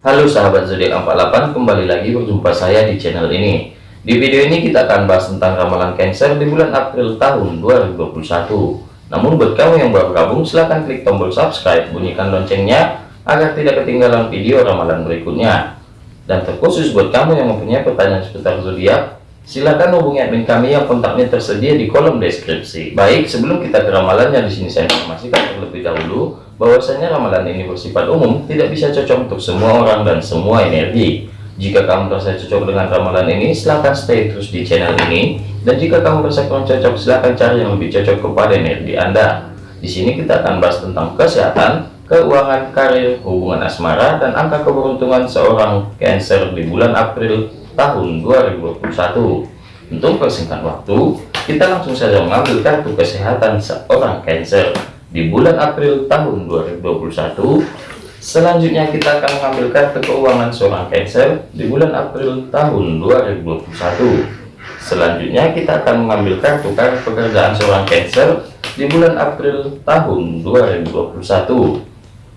Halo sahabat zodiak 48 kembali lagi berjumpa saya di channel ini. Di video ini kita akan bahas tentang ramalan Cancer di bulan April tahun 2021 namun buat kamu yang baru gabung silahkan klik tombol subscribe bunyikan loncengnya agar tidak ketinggalan video ramalan berikutnya. Dan terkhusus buat kamu yang mempunyai pertanyaan seputar zodiak silakan hubungi admin kami yang kontaknya tersedia di kolom deskripsi. Baik sebelum kita ke ramalannya di sini saya informasikan terlebih dahulu bahwasanya ramalan ini bersifat umum tidak bisa cocok untuk semua orang dan semua energi. Jika kamu merasa cocok dengan ramalan ini silahkan stay terus di channel ini. Dan jika kamu merasa kurang cocok silahkan cari yang lebih cocok kepada energi anda. Di sini kita akan bahas tentang kesehatan keuangan karir hubungan asmara dan angka keberuntungan seorang cancer di bulan April tahun 2021 untuk persingkat waktu kita langsung saja mengambil kartu kesehatan seorang cancer di bulan April tahun 2021 selanjutnya kita akan mengambil kartu keuangan seorang Cancer di bulan April tahun 2021 selanjutnya kita akan mengambil kartu pekerjaan seorang Cancer di bulan April tahun 2021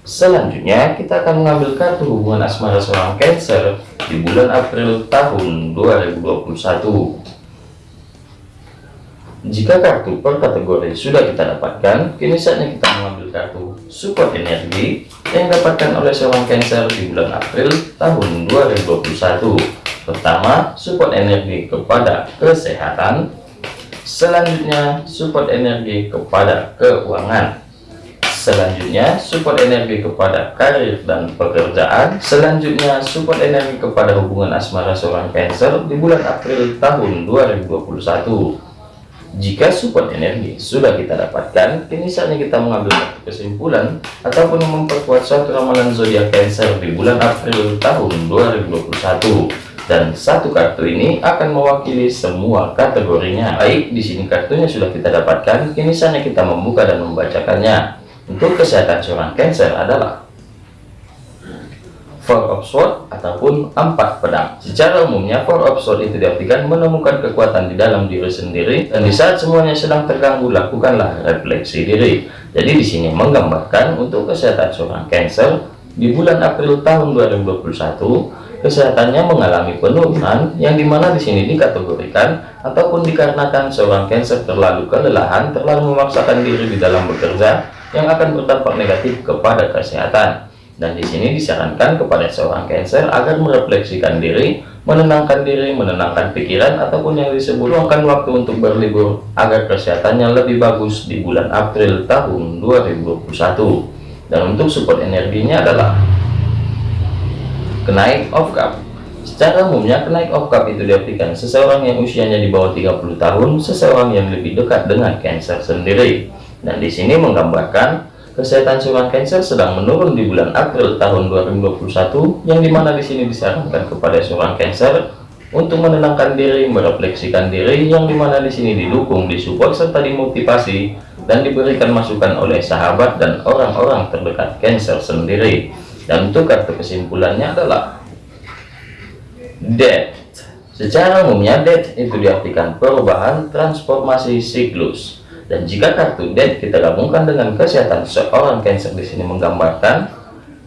selanjutnya kita akan mengambil kartu hubungan asmara seorang Cancer di bulan April tahun 2021 jika kartu per kategori sudah kita dapatkan, kini saatnya kita mengambil kartu support energi yang dapatkan oleh seorang Cancer di bulan April tahun 2021. Pertama, support energi kepada kesehatan. Selanjutnya, support energi kepada keuangan. Selanjutnya, support energi kepada karir dan pekerjaan. Selanjutnya, support energi kepada hubungan asmara seorang Cancer di bulan April tahun 2021. Jika support energi sudah kita dapatkan, kini saatnya kita mengambil kesimpulan ataupun memperkuat suatu ramalan zodiak Cancer di bulan April tahun 2021. Dan satu kartu ini akan mewakili semua kategorinya. Baik, di sini kartunya sudah kita dapatkan, kini saatnya kita membuka dan membacakannya. Untuk kesehatan seorang Cancer adalah Four of Sword ataupun empat pedang. Secara umumnya Four of Sword itu diartikan menemukan kekuatan di dalam diri sendiri dan di saat semuanya sedang terganggu lakukanlah refleksi diri. Jadi di sini menggambarkan untuk kesehatan seorang Cancer di bulan April tahun 2021 kesehatannya mengalami penurunan yang di mana di sini dikategorikan ataupun dikarenakan seorang Cancer terlalu kelelahan, terlalu memaksakan diri di dalam bekerja yang akan berdampak negatif kepada kesehatan dan di sini disarankan kepada seorang Cancer agar merefleksikan diri, menenangkan diri, menenangkan pikiran ataupun yang disebut luangkan waktu untuk berlibur agar kesehatannya lebih bagus di bulan April tahun 2021. Dan untuk support energinya adalah kenaik of cup. Secara umumnya kenaik of cup itu diartikan seseorang yang usianya di bawah 30 tahun, seseorang yang lebih dekat dengan Cancer sendiri. Dan di sini menggambarkan Kesehatan seorang Cancer sedang menurun di bulan April tahun 2021 yang di mana di sini disarankan kepada seorang Cancer untuk menenangkan diri, merefleksikan diri yang di mana di sini didukung, disupport serta dimotivasi dan diberikan masukan oleh sahabat dan orang-orang terdekat Cancer sendiri. Dan untuk kartu kesimpulannya adalah Death. Secara umumnya death itu diartikan perubahan transformasi siklus dan jika kartu dead kita gabungkan dengan kesehatan seorang Cancer di sini menggambarkan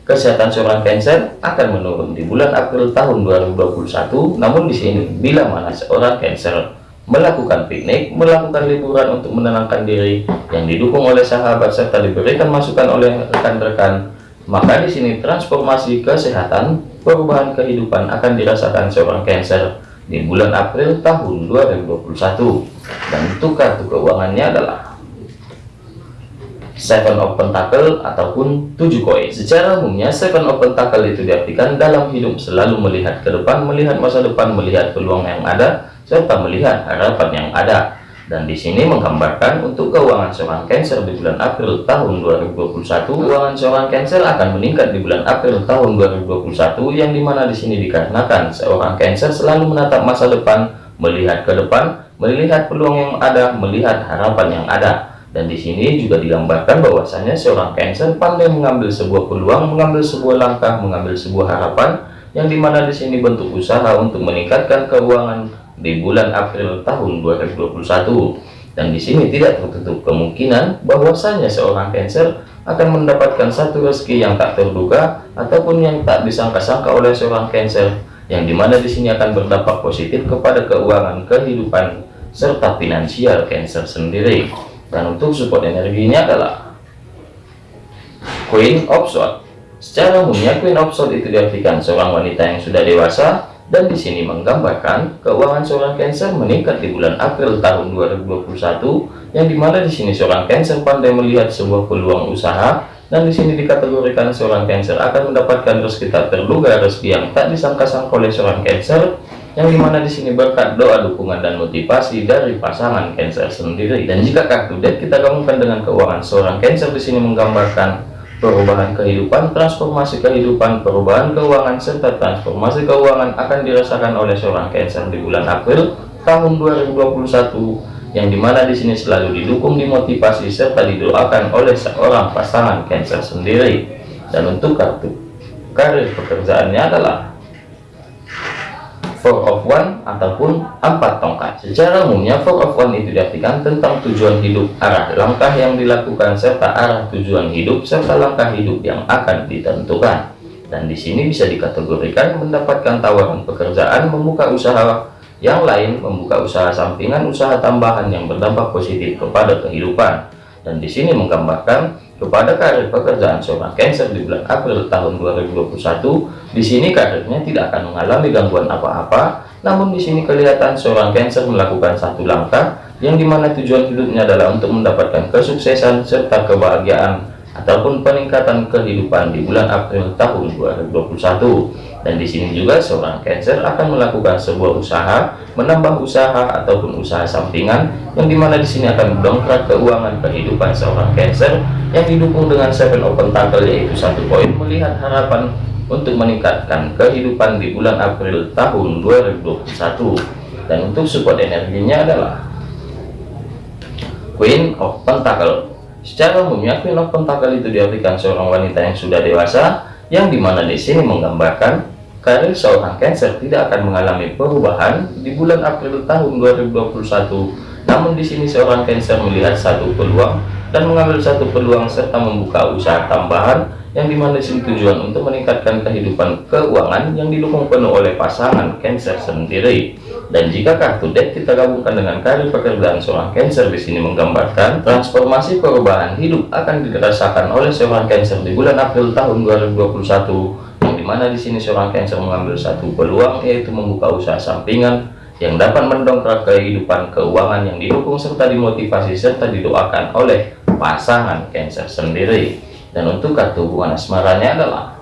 kesehatan seorang Cancer akan menurun di bulan April tahun 2021. Namun di sini bila mana seorang Cancer melakukan piknik, melakukan liburan untuk menenangkan diri yang didukung oleh sahabat serta diberikan masukan oleh rekan-rekan, maka di sini transformasi kesehatan, perubahan kehidupan akan dirasakan seorang Cancer di bulan April tahun 2021 dan untuk kartu keuangannya adalah Seven of Pentacle ataupun tujuh koin. Secara umumnya Seven of Pentacle itu diartikan dalam hidup selalu melihat ke depan, melihat masa depan, melihat peluang yang ada, serta melihat harapan yang ada dan di sini menggambarkan untuk keuangan seorang Cancer di bulan April tahun 2021 keuangan seorang Cancer akan meningkat di bulan April tahun 2021 yang di mana di sini dikarenakan seorang Cancer selalu menatap masa depan melihat ke depan melihat peluang yang ada melihat harapan yang ada. Dan di sini juga digambarkan bahwasanya seorang Cancer pandai mengambil sebuah peluang mengambil sebuah langkah mengambil sebuah harapan yang di mana di sini bentuk usaha untuk meningkatkan keuangan di bulan April tahun 2021 dan di sini tidak tertutup kemungkinan bahwasanya seorang Cancer akan mendapatkan satu rezeki yang tak terduga ataupun yang tak disangka-sangka oleh seorang Cancer yang di mana di sini akan berdampak positif kepada keuangan kehidupan serta finansial Cancer sendiri. Dan untuk support energinya adalah Queen of Swords. Secara umumnya Queen of Swords itu diartikan seorang wanita yang sudah dewasa dan di sini menggambarkan keuangan seorang Cancer meningkat di bulan April tahun 2021 yang di mana di sini seorang Cancer pandai melihat sebuah peluang usaha dan di sini dikategorikan seorang Cancer akan mendapatkan rezeki tak terduga rezeki yang tak disangka-sangka oleh seorang Cancer yang di mana di sini berkat doa dukungan dan motivasi dari pasangan Cancer sendiri. Dan jika kartu deck kita gabungkan dengan keuangan seorang Cancer di sini menggambarkan perubahan kehidupan, transformasi kehidupan, perubahan keuangan, serta transformasi keuangan akan dirasakan oleh seorang Cancer di bulan April tahun 2021 yang di mana di sini selalu didukung, dimotivasi, serta didoakan oleh seorang pasangan Cancer sendiri. Dan untuk kartu karir pekerjaannya adalah four of one ataupun empat tongkat. Secara umumnya four of one itu diartikan tentang tujuan hidup arah langkah yang dilakukan serta arah tujuan hidup serta langkah hidup yang akan ditentukan. Dan di sini bisa dikategorikan mendapatkan tawaran pekerjaan membuka usaha yang lain membuka usaha sampingan usaha tambahan yang berdampak positif kepada kehidupan dan di sini menggambarkan kepada karir pekerjaan seorang Cancer di bulan April tahun 2021 di sini karirnya tidak akan mengalami gangguan apa-apa. Namun di sini kelihatan seorang Cancer melakukan satu langkah yang di mana tujuan hidupnya adalah untuk mendapatkan kesuksesan serta kebahagiaan ataupun peningkatan kehidupan di bulan April tahun 2021 dan di sini juga seorang Cancer akan melakukan sebuah usaha, menambah usaha ataupun usaha sampingan yang di mana di sini akan mendongkrak keuangan kehidupan seorang Cancer yang didukung dengan Seven Open Pentacle yaitu satu poin melihat harapan untuk meningkatkan kehidupan di bulan April tahun 2021 dan untuk support energinya adalah Queen of Pentacle secara umumnya Queen of Pentacle itu diartikan seorang wanita yang sudah dewasa yang di mana di sini menggambarkan karir seorang Cancer tidak akan mengalami perubahan di bulan April tahun 2021 namun di sini seorang Cancer melihat satu peluang dan mengambil satu peluang serta membuka usaha tambahan yang di mana sini tujuan untuk meningkatkan kehidupan keuangan yang didukung penuh oleh pasangan Cancer sendiri dan jika kartu deck kita gabungkan dengan karir pekerjaan seorang Cancer di sini menggambarkan transformasi perubahan hidup akan dirasakan oleh seorang Cancer di bulan April tahun 2021 mana di sini seorang Cancer mengambil satu peluang yaitu membuka usaha sampingan yang dapat mendongkrak kehidupan keuangan yang didukung serta dimotivasi serta didoakan oleh pasangan Cancer sendiri. Dan untuk kartu hubungan asmaranya adalah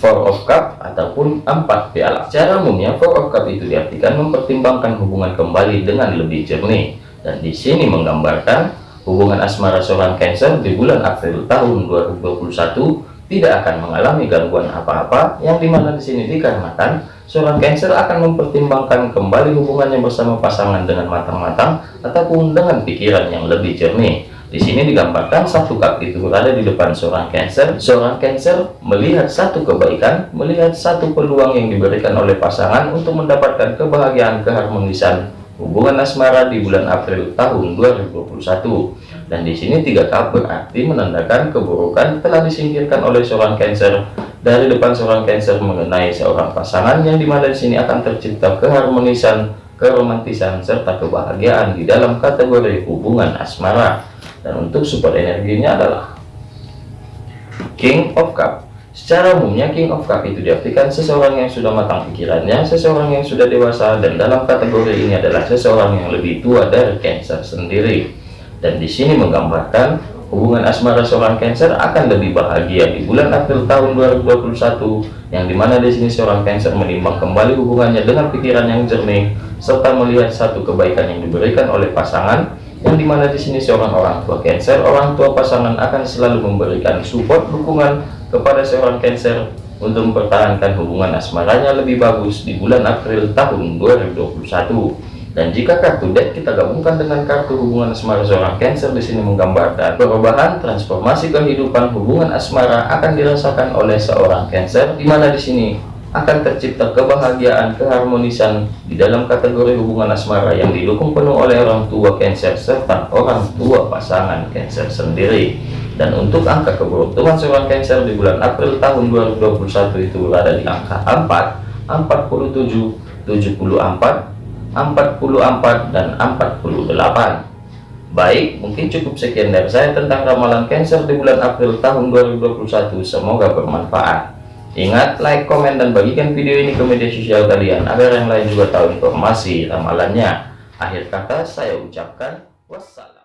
Four of Cup ataupun empat piala. Secara umumnya Four of Cup itu diartikan mempertimbangkan hubungan kembali dengan lebih jernih dan di sini menggambarkan hubungan asmara seorang Cancer di bulan April tahun 2021 tidak akan mengalami gangguan apa-apa yang di mana di sini dikarenakan seorang Cancer akan mempertimbangkan kembali hubungannya bersama pasangan dengan matang-matang ataupun dengan pikiran yang lebih jernih. Di sini digambarkan satu cup itu berada di depan seorang Cancer. Seorang Cancer melihat satu kebaikan, melihat satu peluang yang diberikan oleh pasangan untuk mendapatkan kebahagiaan keharmonisan hubungan asmara di bulan April tahun 2021 dan di sini tiga cup berarti menandakan keburukan telah disingkirkan oleh seorang Cancer dari depan seorang Cancer mengenai seorang pasangan yang di mana di sini akan tercipta keharmonisan, keromantisan serta kebahagiaan di dalam kategori hubungan asmara. Dan untuk support energinya adalah King of Cup. Secara umumnya King of Cup itu diartikan seseorang yang sudah matang pikirannya, seseorang yang sudah dewasa, dan dalam kategori ini adalah seseorang yang lebih tua dari Cancer sendiri dan di sini menggambarkan hubungan asmara seorang Cancer akan lebih bahagia di bulan April tahun 2021 yang di mana di sini seorang Cancer menimbang kembali hubungannya dengan pikiran yang jernih serta melihat satu kebaikan yang diberikan oleh pasangan yang di mana di sini seorang orang tua Cancer orang tua pasangan akan selalu memberikan support dukungan kepada seorang Cancer untuk mempertahankan hubungan asmaranya lebih bagus di bulan April tahun 2021 dan jika kartu deck kita gabungkan dengan kartu hubungan asmara seorang Cancer di sini menggambarkan perubahan transformasi kehidupan hubungan asmara akan dirasakan oleh seorang Cancer. Di mana di sini akan tercipta kebahagiaan keharmonisan di dalam kategori hubungan asmara yang didukung penuh oleh orang tua Cancer serta orang tua pasangan Cancer sendiri dan untuk angka keberuntungan seorang Cancer di bulan April tahun 2021 itu berada di angka 4 47 74 44 dan 48 Baik, mungkin cukup sekian dari saya tentang ramalan Cancer di bulan April tahun 2021. Semoga bermanfaat. Ingat, like, komen, dan bagikan video ini ke media sosial kalian agar yang lain juga tahu informasi ramalannya. Akhir kata saya ucapkan wassalam.